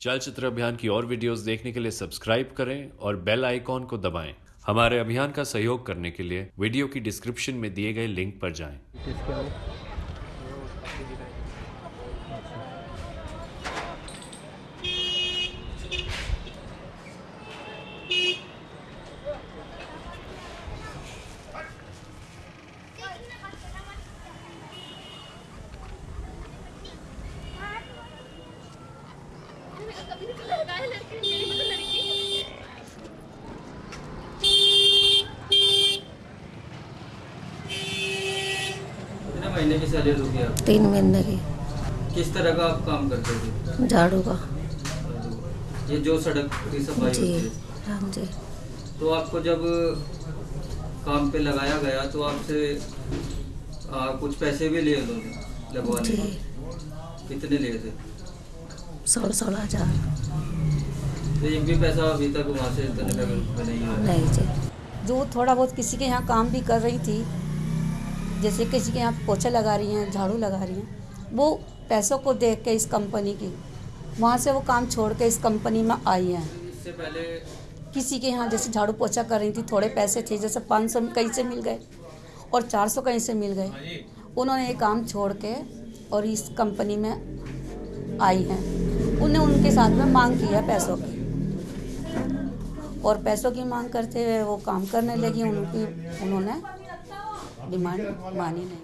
चलचित्र अभियान की और वीडियोस देखने के लिए सब्सक्राइब करें और बेल आइकॉन को दबाएँ। हमारे अभियान का सहयोग करने के लिए वीडियो की डिस्क्रिप्शन में दिए गए लिंक पर जाएँ किसके हो कितने महीने की सैलरी होगी आप? तीन महीने की। किस तरह का आप काम करते थे झाड़ू का। ये जो सड़क की सफ़ाई जी होती हाँ। जी। तो आपको जब काम पे लगाया गया तो आपसे कुछ पैसे भी लिए उन्होंने लगवाने के? कितने लिए थे? सोलह सोलह हज़ार। तो एक भी पैसा अभी तक वहाँ से तने में नहीं नहीं जी। जो थोड़ा बहुत किसी के यहाँ काम भी कर रही थी जैसे किसी के यहाँ पोछा लगा रही हैं झाड़ू लगा रही हैं वो पैसों को देख के इस कंपनी की वहाँ से वो काम छोड़ के इस कंपनी में आई हैं। इससे पहले किसी के यहाँ जैसे झाड़ू पोछा कर रही थी थोड़े पैसे थे जैसे पाँच सौ कहीं से मिल गए और चार सौ कहीं से मिल गए। उन्होंने ये काम छोड़ के और इस कंपनी में आई हैं। उन्हें उनके साथ में मांग की है पैसों की। और पैसों की मांग करते हुए वो काम करने लगी उनकी उन्होंने डिमांड मानी नहीं।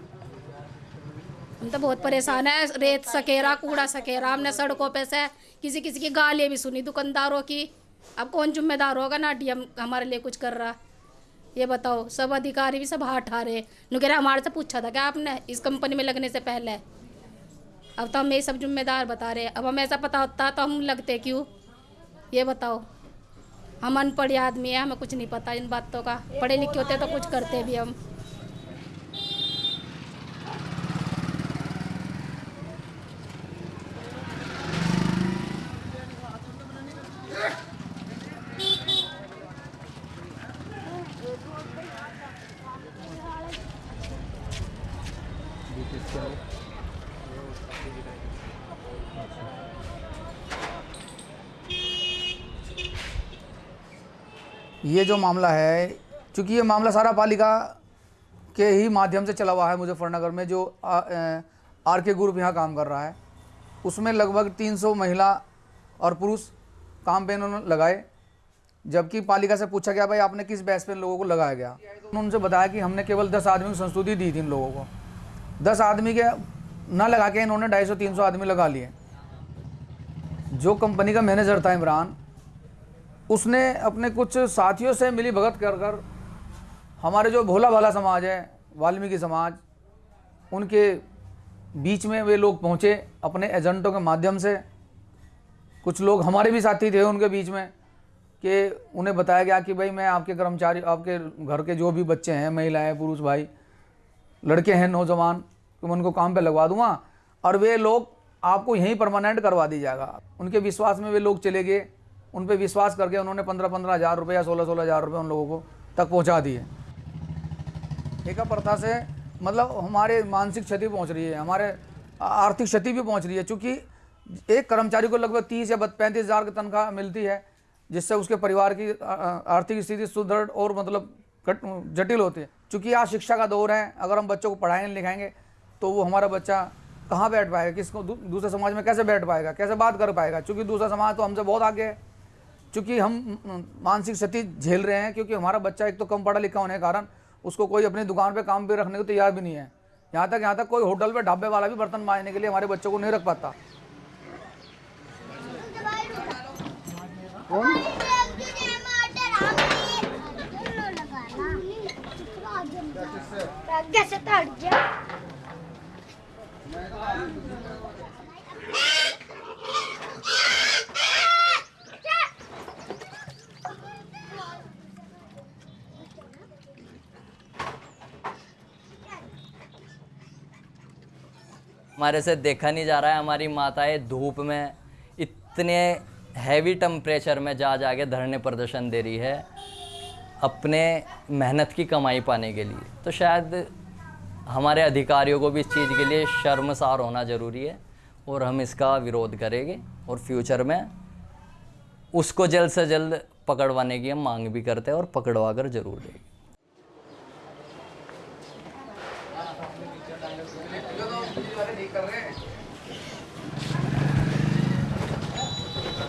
हम तो बहुत परेशान है रेत सकेरा कूड़ा सकेरा हमने सड़कों पे से किसी किसी की गालियाँ भी सुनी दुकानदारों की। अब कौन जिम्मेदार होगा ना डीएम हमारे लिए कुछ कर रहा? ये बताओ सब अधिकारी भी सब हाथ आ रहे नुकेरा हमारे से पूछा था क्या आपने इस कंपनी में लगने से पहले? अब तो हम ये सब जिम्मेदार बता रहे अब हमें ऐसा पता होता तो हम लगते क्यों? ये बताओ। हम अनपढ़ आदमी है हमें कुछ नहीं पता इन बातों का। पढ़े लिखे होते तो कुछ करते भी हम। ये जो मामला है, चूँकि ये मामला सारा पालिका के ही माध्यम से चला हुआ है मुजफ्फरनगर में, जो आर के ग्रुप यहाँ काम कर रहा है, उसमें लगभग 300 महिला और पुरुष काम पे इन्होंने लगाए, जबकि पालिका से पूछा गया, भाई आपने किस बैच पे इन लोगों को लगाया गया? उन्होंने उनसे बताया कि हमने केवल 10 आदमी की संस्तुति दी थी इन लोगों को। 10 आदमी के ना लगा के इन्होंने 250 300 आदमी लगा लिए। जो कंपनी का मैनेजर था इमरान उसने अपने कुछ साथियों से मिली भगत कर कर हमारे जो भोला भाला समाज है, वाल्मीकि समाज, उनके बीच में वे लोग पहुँचे अपने एजेंटों के माध्यम से। कुछ लोग हमारे भी साथी थे उनके बीच में कि उन्हें बताया गया कि भाई मैं आपके कर्मचारी, आपके घर के जो भी बच्चे हैं महिलाएँ पुरुष भाई, लड़के हैं, नौजवान तो मैं उनको काम पे लगवा दूँगा और वे लोग आपको यहीं परमानेंट करवा दी जाएगा। उनके विश्वास में वे लोग चले गए। उन पर विश्वास करके उन्होंने पंद्रह पंद्रह हज़ार रुपये या सोलह सोलह हज़ार रुपये उन लोगों को तक पहुँचा दिए। ठेका प्रथा से मतलब हमारे मानसिक क्षति पहुँच रही है, हमारे आर्थिक क्षति भी पहुँच रही है, चूँकि एक कर्मचारी को लगभग तीस या पैंतीस हज़ार की तनख्वाह मिलती है, जिससे उसके परिवार की आर्थिक स्थिति सुदृढ़ और मतलब जटिल होती है। चूँकि आज शिक्षा का दौर है, अगर हम बच्चों को पढ़ाएँगे लिखाएँगे तो वो हमारा बच्चा कहाँ बैठ पाएगा? किसको दूसरे समाज में कैसे बैठ पाएगा? कैसे बात कर पाएगा? क्योंकि दूसरा समाज तो हमसे बहुत आगे है। चूँकि हम मानसिक क्षति झेल रहे हैं क्योंकि हमारा बच्चा एक तो कम पढ़ा लिखा होने के कारण उसको कोई अपनी दुकान पे काम पे रखने को तैयार भी नहीं है। यहाँ तक यहाँ तक कोई होटल पे ढाबे वाला भी बर्तन मांजने के लिए हमारे बच्चों को नहीं रख पाता। कैसे हमारे से देखा नहीं जा रहा है, हमारी माताएँ धूप में इतने हैवी टेम्परेचर में जा जा के धरने प्रदर्शन दे रही है अपने मेहनत की कमाई पाने के लिए। तो शायद हमारे अधिकारियों को भी इस चीज़ के लिए शर्मसार होना ज़रूरी है और हम इसका विरोध करेंगे और फ्यूचर में उसको जल्द से जल्द पकड़वाने की हम मांग भी करते हैं और पकड़वा कर ज़रूर देंगे।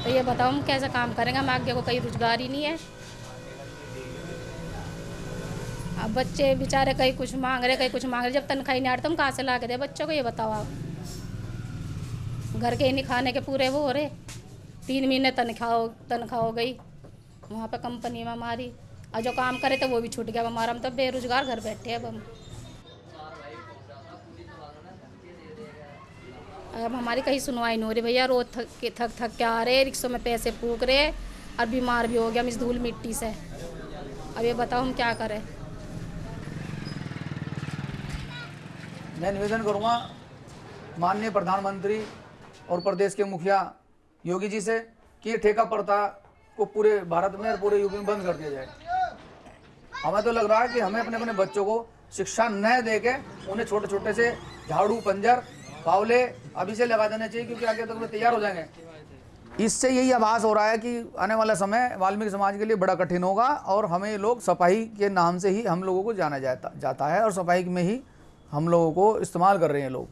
तो ये बताओ हम कैसे काम करेंगे? हम आगे को कहीं रोज़गार ही नहीं है। अब बच्चे बेचारे कहीं कुछ मांग रहे, कहीं कुछ मांग रहे, जब तनख्वाही नहीं आ रही तो हम कहाँ से ला के दे? बच्चों को ये बताओ आप। घर के ही नहीं खाने के पूरे वो हो रहे। तीन महीने तनख्वाह तनख्वाह हो गई। वहाँ पे कंपनी में हमारी, और जो काम करे थे वो भी छूट गया। हमारा हम तो बेरोजगार घर बैठे अब हम। अब हमारी कहीं सुनवाई नहीं हो रही भैया, रोज थक के, थक थक के आ रहे, रिक्शों में पैसे फूक रहे, और बीमार भी हो गया, हम इस धूल मिट्टी से। अब ये बताओ हम क्या करें? मैं निवेदन करूँगा माननीय प्रधानमंत्री और प्रदेश के मुखिया योगी जी से कि ये ठेका प्रथा को पूरे भारत में और पूरे यूपी में बंद कर दिया जाए। हमें तो लग रहा है कि हमें अपने अपने बच्चों को शिक्षा न दे के उन्हें छोटे छोटे से झाड़ू, पंजर फावले अभी से लगा देना चाहिए क्योंकि आगे तक तो तैयार हो जाएँगे। इससे यही आभास हो रहा है कि आने वाला समय वाल्मीकि समाज के लिए बड़ा कठिन होगा और हमें लोग सफ़ाई के नाम से ही हम लोगों को जाना जाता जाता है और सफ़ाई में ही हम लोगों को इस्तेमाल कर रहे हैं लोग।